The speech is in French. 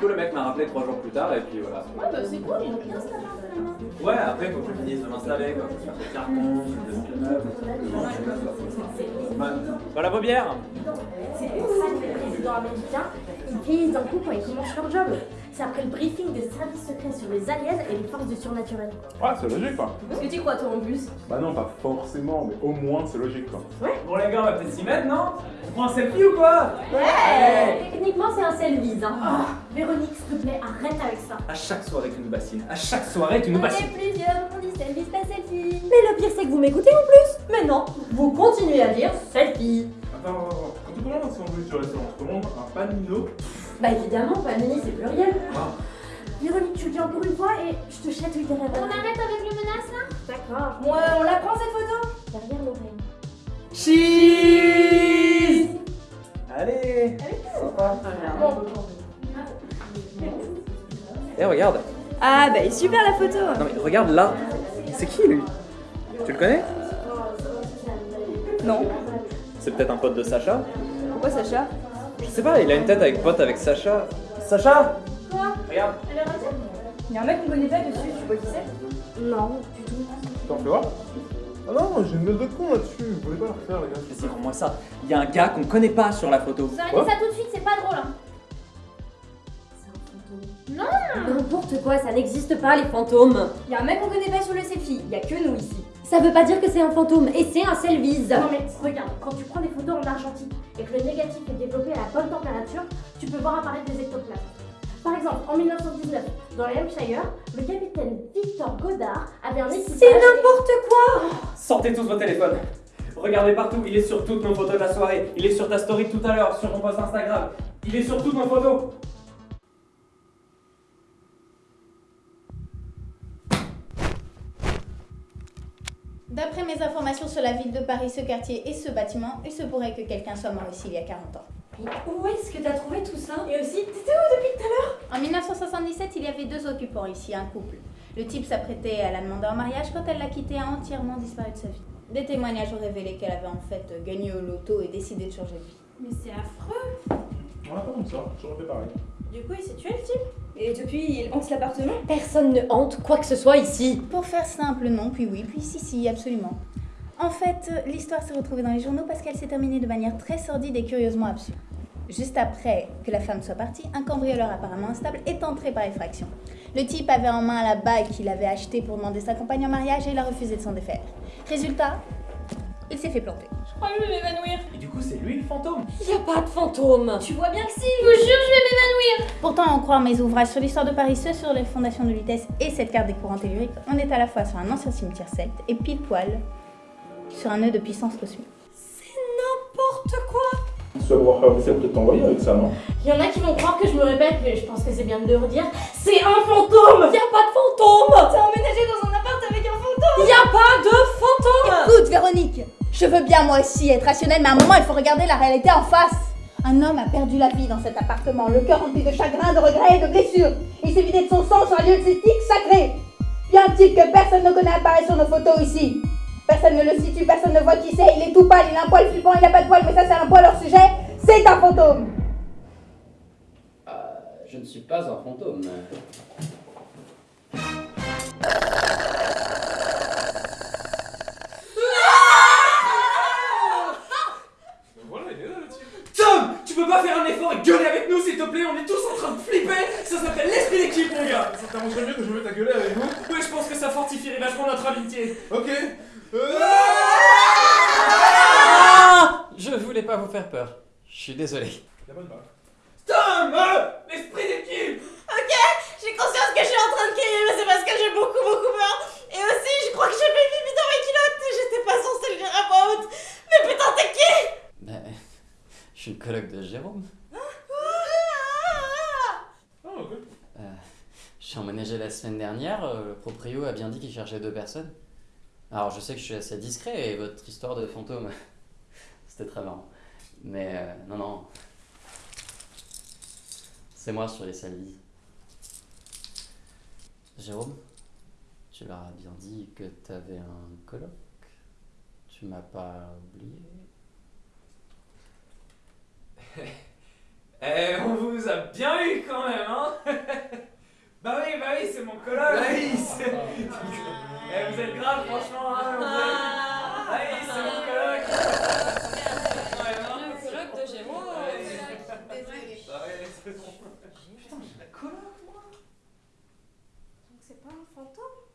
coup, le mec m'a rappelé trois jours plus tard et puis voilà. Ouais, bah c'est cool, il bien ça finalement. Ouais, après, il faut que je finisse de m'installer, quoi. Faut faire des cartons. Voilà vos bières C'est pour ça que les présidents américains, ils vieillissent d'un coup quand ils commencent leur job. C'est après le briefing des services secrets sur les aliens et les forces du surnaturel. Ouais, c'est logique quoi. Parce que tu crois toi en plus Bah non, pas forcément, mais au moins c'est logique quoi. Bon, les gars, on va peut-être s'y mettre, non? On prend un selfie ou quoi? Ouais Techniquement c'est un selfie, hein. Ah, Véronique, s'il te plaît, arrête avec ça. À chaque soirée, tu nous bassines. À chaque soirée, tu nous On bassines. est plusieurs, on dit selfie, c'est pas selfie. Mais le pire c'est que vous m'écoutez en plus. Mais non, vous continuez à dire selfie. Attends, attends, attends. Quand tu commandes un sandwich au restaurant, tu commandes un panino Bah évidemment, panini c'est pluriel. Ah. Véronique, tu le dis encore une fois et je te chatouille derrière On arrête avec le menace là? D'accord. Ouais, on la prend cette photo? Derrière l'oreille. Cheese Allez Sympa. Bon. Eh, regarde. Ah bah super la photo Non, mais regarde là. C'est qui, lui? Tu le connais? Non. C'est peut-être un pote de Sacha Pourquoi Sacha? Je sais pas, il a une tête avec pote avec Sacha. Sacha Quoi Regarde. Elle est ratée Il y a un mec qu'on connaît pas dessus, tu vois qui c'est? Non, du tout. T'en fais voir? Ah non, j'ai une note de con là-dessus, vous voulez pas la refaire les gars? Vas-y, rends-moi ça. Il y a un gars qu'on connaît pas sur la photo. Arrêtez Quoi? ça tout de suite, c'est pas drôle hein. N'importe quoi, ça n'existe pas les fantômes. Il y a un mec qu'on connaît pas sur le selfie, il y a que nous ici. Ça veut pas dire que c'est un fantôme et c'est un selfies. Non mais regarde, quand tu prends des photos en argentique et que le négatif est développé à la bonne température, tu peux voir apparaître des ectoplasmes. Par exemple, en 1919, dans le Hampshire, le capitaine Victor Godard avait un équipage... C'est n'importe quoi Sortez tous vos téléphones. Regardez partout, il est sur toutes nos photos de la soirée. Il est sur ta story tout à l'heure, sur mon post Instagram. Il est sur toutes nos photos. D'après mes informations sur la ville de Paris, ce quartier et ce bâtiment, il se pourrait que quelqu'un soit mort ici il y a 40 ans. Où est-ce que t'as trouvé tout ça? Et aussi, t'étais où depuis tout à l'heure? En 1977, il y avait deux occupants ici, un couple. Le type s'apprêtait à la demander en mariage quand elle l'a quitté a entièrement disparu de sa vie. Des témoignages ont révélé qu'elle avait en fait gagné au loto et décidé de changer de vie. Mais c'est affreux On a pas comme ça, j'aurais fait pareil. Du coup, il s'est tué le type Et depuis, il hante l'appartement Personne ne hante quoi que ce soit ici Pour faire simple, non, puis oui, puis si, si, absolument. En fait, l'histoire s'est retrouvée dans les journaux parce qu'elle s'est terminée de manière très sordide et curieusement absurde. Juste après que la femme soit partie, un cambrioleur apparemment instable est entré par effraction. Le type avait en main la bague qu'il avait achetée pour demander sa compagne en mariage et il a refusé de s'en défaire. Résultat, il s'est fait planter. Je crois que je vais m'évanouir. Et du coup, c'est lui le fantôme. Y a pas de fantôme. Tu vois bien que si Je vous jure, je vais m'évanouir. Pourtant, en croire mes ouvrages sur l'histoire de Paris, ceux sur les fondations de Lutèce et cette carte des courants telluriques, on est à la fois sur un ancien cimetière celte et pile poil sur un nœud de puissance cosmique. N'importe quoi. Pouvoir faire l'essai de t'envoyer avec ça, non? Il y en a qui vont croire que je me répète, mais je pense que c'est bien de le redire. C'est un fantôme. Y a pas de fantôme. T'es emménagé dans un appart avec un fantôme. Y a pas de fantôme. Écoute, Véronique, je veux bien moi aussi être rationnelle, mais à un moment, il faut regarder la réalité en face. Un homme a perdu la vie dans cet appartement, le cœur rempli de chagrin, de regrets et de blessures. Il s'est vidé de son sang sur un lieu celtique sacré. Y un type que personne ne connaît apparaît sur nos photos ici. Personne ne le situe, personne ne voit qui c'est, il est tout pâle, il a un poil flippant, il a pas de poil, mais ça c'est un poil hors sujet, c'est un fantôme. Euh, je ne suis pas un fantôme. Pas faire un effort et gueuler avec nous, s'il te plaît On est tous en train de flipper Ça s'appelle l'esprit d'équipe, mon gars Ça t'arrangerait mieux que je me mette à gueuler avec vous Ouais, je pense que ça fortifierait vachement notre amitié. Ok Euh, Ah Je voulais pas vous faire peur. Je suis désolé. Pas de mal. Tom euh, L'esprit d'équipe Ok, j'ai conscience que je suis en train de crier, mais c'est parce que j'ai beaucoup beaucoup peur. Et aussi, je crois que j'ai fait pipi dans mes culottes et j'étais pas censée le dire à voix haute. Mais putain, t'es qui Ben, je suis le coloc de Jérôme. Ah, ok. Euh, je suis emménagé la semaine dernière. euh, Le proprio a bien dit qu'il cherchait deux personnes. Alors, je sais que je suis assez discret et votre histoire de fantôme, c'était très marrant. Mais euh, non, non. C'est moi sur les salives. Jérôme, tu leur as bien dit que t'avais un coloc. Tu m'as pas oublié. Eh, on vous a bien eu quand même, hein. Bah oui, bah oui, c'est mon coloc Bah oui, c'est... Eh, vous êtes grave, franchement, hein vous êtes- Bah oui, c'est mon coloc Ouais, non, Le coloc de Gémeaux. Bah ouais, c'est bon. Putain, j'ai la coloc, moi. Donc c'est pas un fantôme?